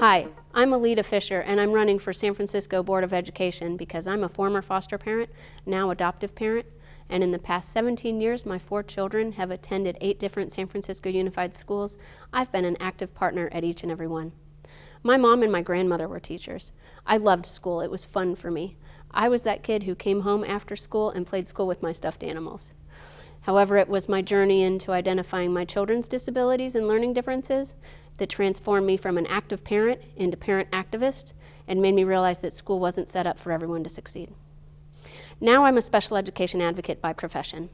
Hi, I'm Alida Fisher and I'm running for San Francisco Board of Education because I'm a former foster parent, now adoptive parent, and in the past 17 years my four children have attended eight different San Francisco Unified Schools. I've been an active partner at each and every one. My mom and my grandmother were teachers. I loved school, it was fun for me. I was that kid who came home after school and played school with my stuffed animals. However, it was my journey into identifying my children's disabilities and learning differences that transformed me from an active parent into parent activist and made me realize that school wasn't set up for everyone to succeed. Now I'm a special education advocate by profession.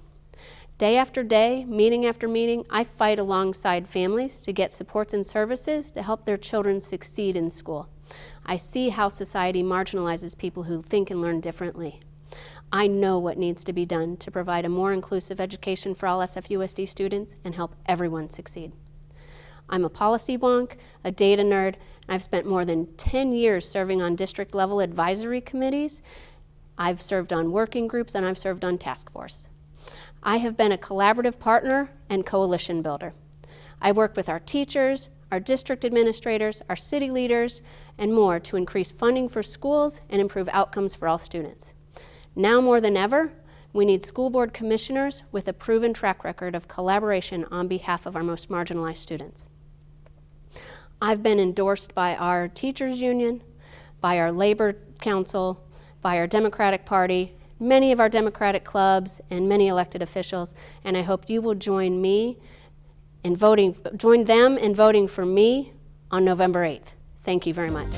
Day after day, meeting after meeting, I fight alongside families to get supports and services to help their children succeed in school. I see how society marginalizes people who think and learn differently. I know what needs to be done to provide a more inclusive education for all SFUSD students and help everyone succeed. I'm a policy wonk, a data nerd, I've spent more than 10 years serving on district level advisory committees. I've served on working groups and I've served on task force. I have been a collaborative partner and coalition builder. I work with our teachers, our district administrators, our city leaders, and more to increase funding for schools and improve outcomes for all students. Now more than ever, we need school board commissioners with a proven track record of collaboration on behalf of our most marginalized students. I've been endorsed by our teachers union, by our labor council, by our Democratic Party, many of our Democratic clubs, and many elected officials, and I hope you will join me in voting, join them in voting for me on November 8th. Thank you very much.